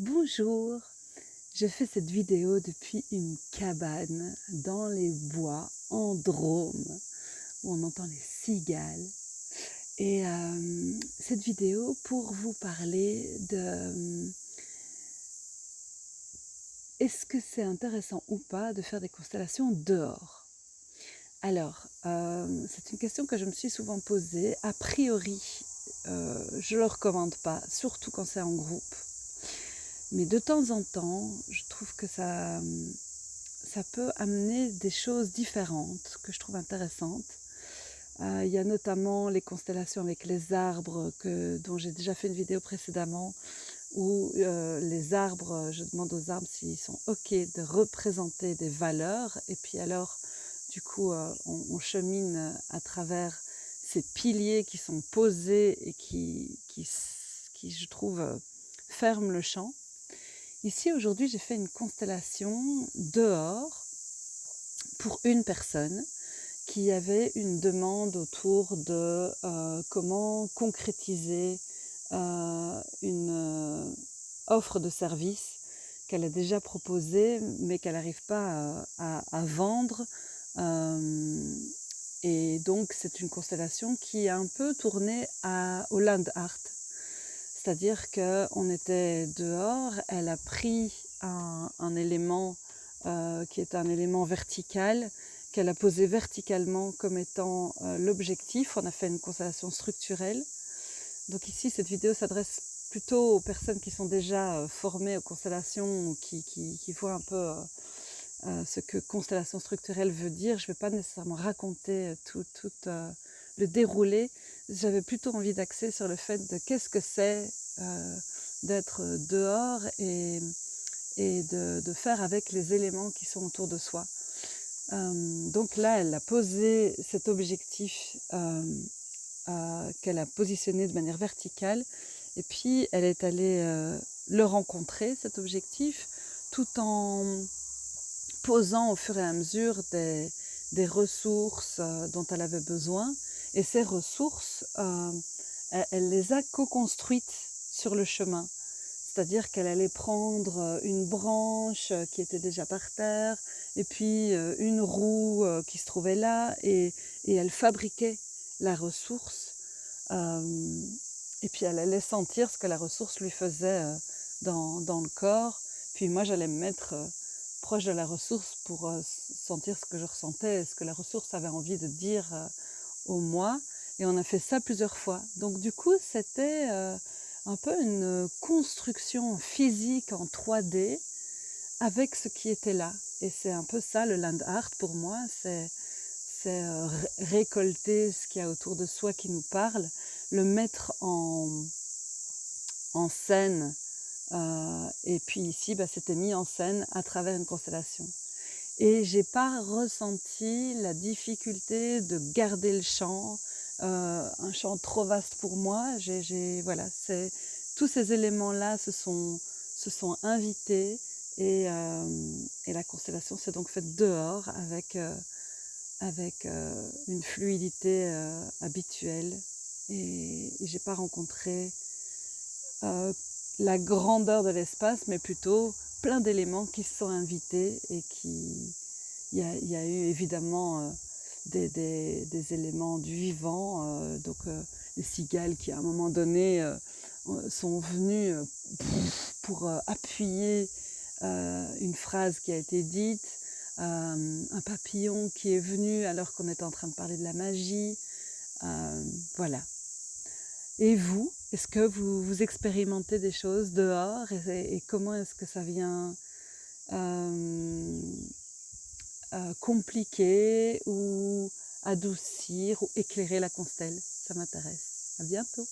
Bonjour, je fais cette vidéo depuis une cabane dans les bois en Drôme où on entend les cigales. Et euh, cette vidéo pour vous parler de euh, est-ce que c'est intéressant ou pas de faire des constellations dehors? Alors, euh, c'est une question que je me suis souvent posée. A priori, je ne le recommande pas, surtout quand c'est en groupe mais de temps en temps, je trouve que ça, ça peut amener des choses différentes que je trouve intéressantes. Euh, il y a notamment les constellations avec les arbres que, dont j'ai déjà fait une vidéo précédemment où euh, les arbres, je demande aux arbres s'ils sont OK de représenter des valeurs et puis alors du coup euh, on, on, chemine à travers ces piliers qui sont posés et qui, qui, qui je trouve ferment le champ. Ici, aujourd'hui, j'ai fait une constellation dehors pour une personne qui avait une demande autour de euh, comment concrétiser euh, une euh, offre de service qu'elle a déjà proposée mais qu'elle n'arrive pas à, vendre. et donc c'est une constellation qui est un peu tournée au land art, c'est-à-dire qu'on était dehors, elle a pris un, élément euh, qui est un élément vertical, qu'elle a posé verticalement comme étant euh, l'objectif. On a fait une constellation structurelle. Donc ici, cette vidéo s'adresse plutôt aux personnes qui sont déjà euh, formées aux constellations ou qui, voient un peu ce que constellation structurelle veut dire. Je ne vais pas nécessairement raconter tout, tout le déroulé, j'avais plutôt envie d'axer sur le fait de qu'est-ce que c'est euh, d'être dehors et, et de, faire avec les éléments qui sont autour de soi. Euh, donc là, elle a posé cet objectif euh, qu'elle a positionné de manière verticale et puis elle est allée le rencontrer, cet objectif, tout en posant au fur et à mesure des, des ressources dont elle avait besoin et ces ressources, euh, elle, les a co-construites sur le chemin. C'est-à-dire qu'elle allait prendre euh, une branche euh, qui était déjà par terre, et puis une roue qui se trouvait là, et, elle fabriquait la ressource. et puis elle allait sentir ce que la ressource lui faisait dans, dans le corps. Puis moi, j'allais me mettre proche de la ressource pour sentir ce que je ressentais, ce que la ressource avait envie de dire au mois. Et on a fait ça plusieurs fois. Donc du coup, c'était euh, un peu une construction physique en 3D avec ce qui était là. Et c'est un peu ça le land art pour moi, c'est euh, récolter ce qu'il y a autour de soi qui nous parle, le mettre en, en scène. Euh, et puis ici, bah, c'était mis en scène à travers une constellation. Et j'ai pas ressenti la difficulté de garder le champ, euh, un champ trop vaste pour moi. C'est, tous ces éléments-là se sont, invités et, euh, et la constellation s'est donc faite dehors avec, euh, avec une fluidité habituelle. Et, et j'ai pas rencontré la grandeur de l'espace, mais plutôt plein d'éléments qui se sont invités et qui... Il y a, eu évidemment euh, des, éléments du vivant, euh, donc euh, les cigales qui à un moment donné sont venues pour appuyer une phrase qui a été dite, un papillon qui est venu alors qu'on était en train de parler de la magie, voilà. Et vous, est-ce que vous, vous, expérimentez des choses dehors et, comment est-ce que ça vient euh, euh, compliquer ou adoucir ou éclairer la constelle? Ça m'intéresse. À bientôt